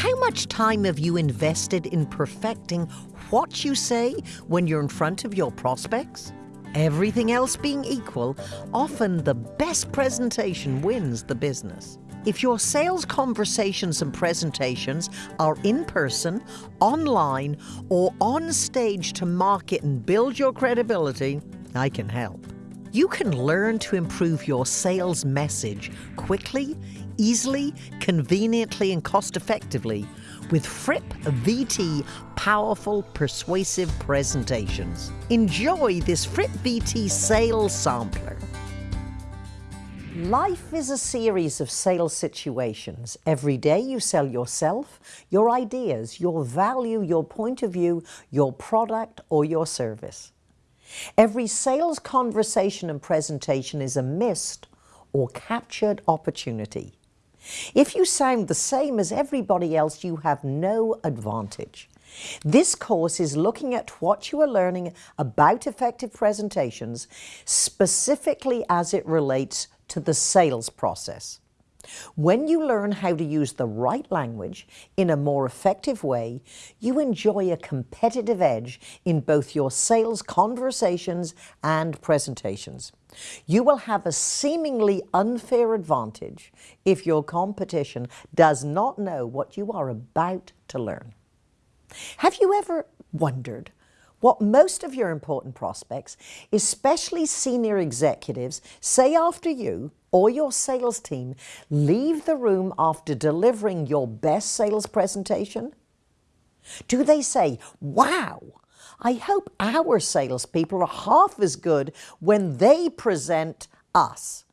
How much time have you invested in perfecting what you say when you're in front of your prospects? Everything else being equal, often the best presentation wins the business. If your sales conversations and presentations are in person, online, or on stage to market and build your credibility, I can help. You can learn to improve your sales message quickly, easily, conveniently, and cost effectively with Fripp VT powerful, persuasive presentations. Enjoy this Fripp VT sales sampler. Life is a series of sales situations. Every day you sell yourself, your ideas, your value, your point of view, your product, or your service. Every sales conversation and presentation is a missed or captured opportunity. If you sound the same as everybody else, you have no advantage. This course is looking at what you are learning about effective presentations, specifically as it relates to the sales process. When you learn how to use the right language in a more effective way, you enjoy a competitive edge in both your sales conversations and presentations. You will have a seemingly unfair advantage if your competition does not know what you are about to learn. Have you ever wondered what most of your important prospects, especially senior executives, say after you or your sales team leave the room after delivering your best sales presentation? Do they say, wow, I hope our salespeople are half as good when they present us?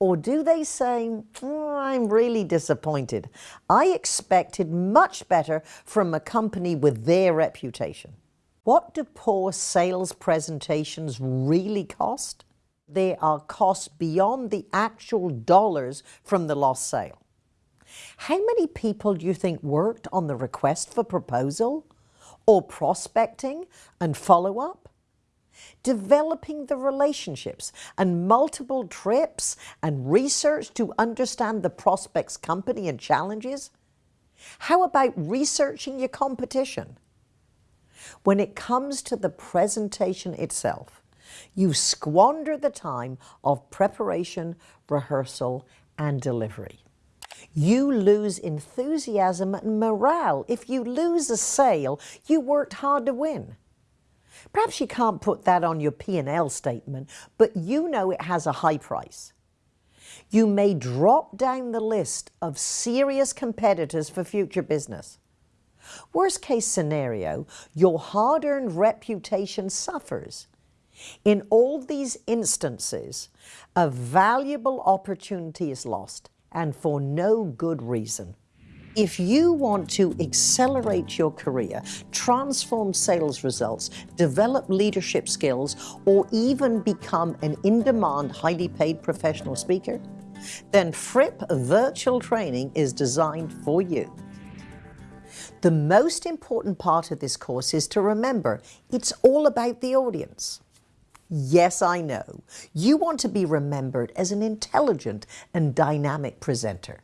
Or do they say, oh, I'm really disappointed. I expected much better from a company with their reputation. What do poor sales presentations really cost? They are costs beyond the actual dollars from the lost sale. How many people do you think worked on the request for proposal or prospecting and follow up? Developing the relationships and multiple trips and research to understand the prospect's company and challenges? How about researching your competition? When it comes to the presentation itself, you squander the time of preparation, rehearsal, and delivery. You lose enthusiasm and morale. If you lose a sale, you worked hard to win. Perhaps you can't put that on your P&L statement, but you know it has a high price. You may drop down the list of serious competitors for future business. Worst case scenario, your hard-earned reputation suffers. In all these instances, a valuable opportunity is lost and for no good reason. If you want to accelerate your career, transform sales results, develop leadership skills, or even become an in-demand, highly paid professional speaker, then Fripp Virtual Training is designed for you. The most important part of this course is to remember it's all about the audience. Yes, I know. You want to be remembered as an intelligent and dynamic presenter.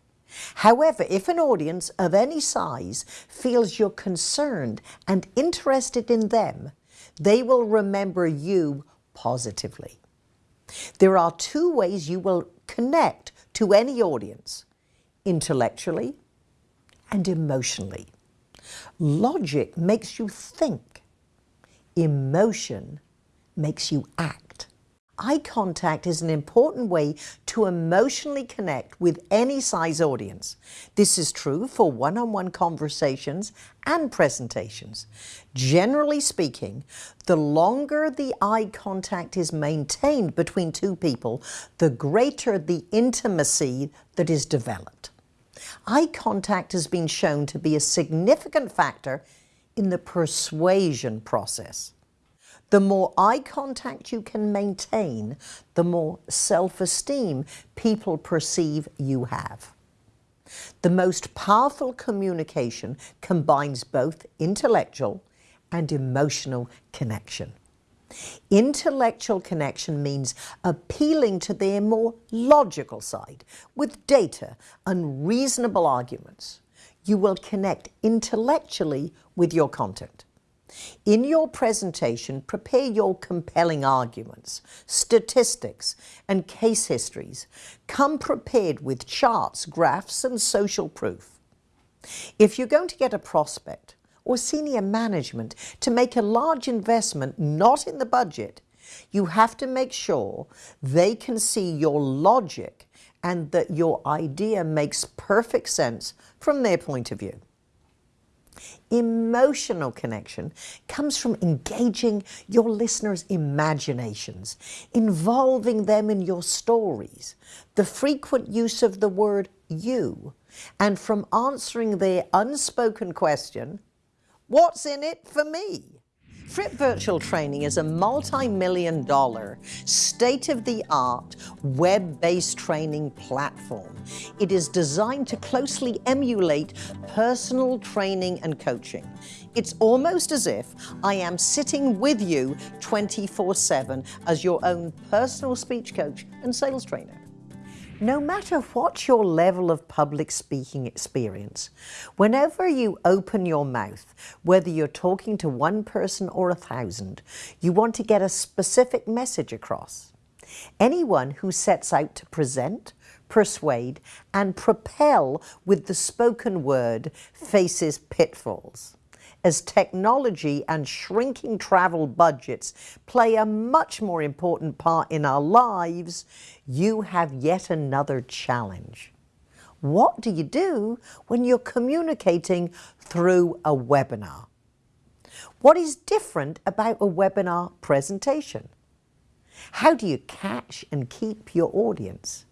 However, if an audience of any size feels you're concerned and interested in them, they will remember you positively. There are two ways you will connect to any audience, intellectually and emotionally. Logic makes you think. Emotion makes you act. Eye contact is an important way to emotionally connect with any size audience. This is true for one-on-one -on -one conversations and presentations. Generally speaking, the longer the eye contact is maintained between two people, the greater the intimacy that is developed eye contact has been shown to be a significant factor in the persuasion process. The more eye contact you can maintain, the more self-esteem people perceive you have. The most powerful communication combines both intellectual and emotional connection. Intellectual connection means appealing to their more logical side with data and reasonable arguments. you will connect intellectually with your content. In your presentation, prepare your compelling arguments, statistics, and case histories. Come prepared with charts, graphs, and social proof. If you're going to get a prospect or senior management to make a large investment not in the budget, you have to make sure they can see your logic and that your idea makes perfect sense from their point of view. Emotional connection comes from engaging your listeners' imaginations, involving them in your stories, the frequent use of the word you, and from answering their unspoken question, what's in it for me? Fripp Virtual Training is a multi-million dollar, state-of-the-art, web-based training platform. It is designed to closely emulate personal training and coaching. It's almost as if I am sitting with you 24-7 as your own personal speech coach and sales trainer. No matter what your level of public speaking experience, whenever you open your mouth, whether you're talking to one person or a thousand, you want to get a specific message across. Anyone who sets out to present, persuade, and propel with the spoken word faces pitfalls as technology and shrinking travel budgets play a much more important part in our lives, you have yet another challenge. What do you do when you're communicating through a webinar? What is different about a webinar presentation? How do you catch and keep your audience?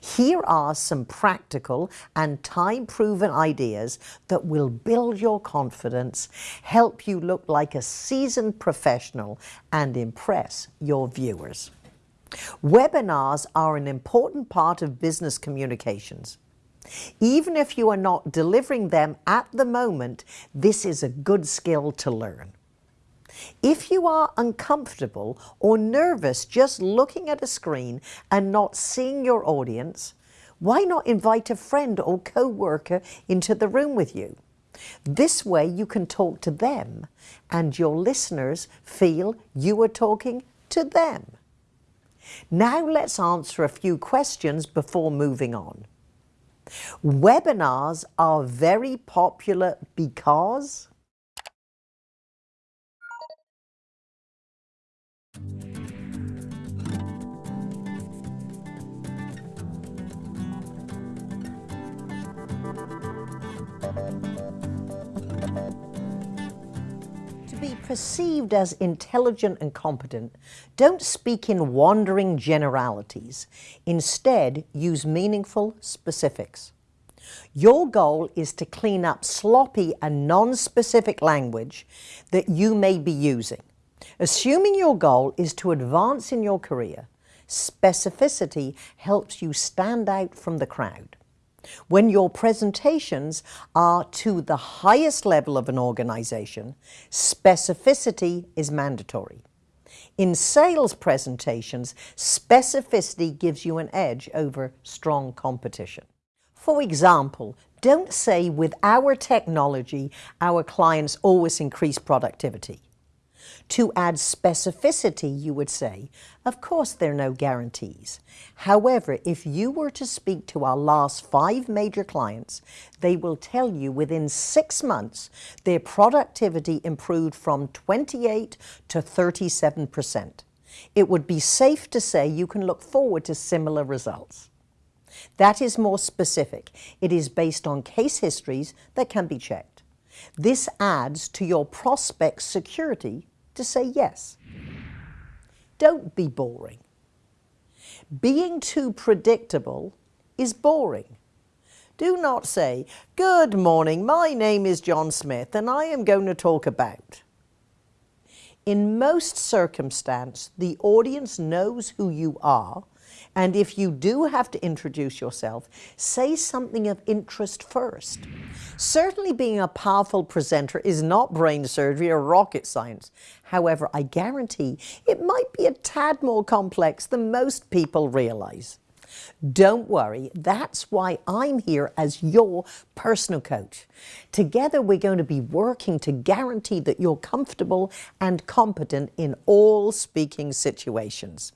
Here are some practical and time-proven ideas that will build your confidence, help you look like a seasoned professional, and impress your viewers. Webinars are an important part of business communications. Even if you are not delivering them at the moment, this is a good skill to learn. If you are uncomfortable or nervous just looking at a screen and not seeing your audience, why not invite a friend or co-worker into the room with you? This way you can talk to them and your listeners feel you are talking to them. Now let's answer a few questions before moving on. Webinars are very popular because perceived as intelligent and competent, don't speak in wandering generalities. Instead, use meaningful specifics. Your goal is to clean up sloppy and non-specific language that you may be using. Assuming your goal is to advance in your career, specificity helps you stand out from the crowd. When your presentations are to the highest level of an organization, specificity is mandatory. In sales presentations, specificity gives you an edge over strong competition. For example, don't say with our technology, our clients always increase productivity. To add specificity, you would say, of course there are no guarantees. However, if you were to speak to our last five major clients, they will tell you within six months their productivity improved from 28 to 37%. It would be safe to say you can look forward to similar results. That is more specific. It is based on case histories that can be checked. This adds to your prospect's security to say yes. Don't be boring. Being too predictable is boring. Do not say, good morning, my name is John Smith and I am going to talk about. In most circumstance, the audience knows who you are and if you do have to introduce yourself, say something of interest first. Certainly being a powerful presenter is not brain surgery or rocket science. However, I guarantee it might be a tad more complex than most people realize. Don't worry, that's why I'm here as your personal coach. Together, we're going to be working to guarantee that you're comfortable and competent in all speaking situations.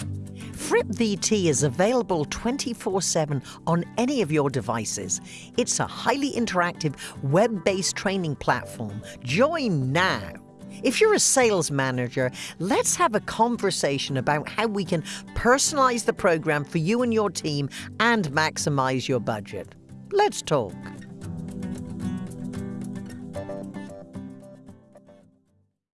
Fripp VT is available 24 7 on any of your devices. It's a highly interactive web based training platform. Join now. If you're a sales manager, let's have a conversation about how we can personalize the program for you and your team and maximize your budget. Let's talk.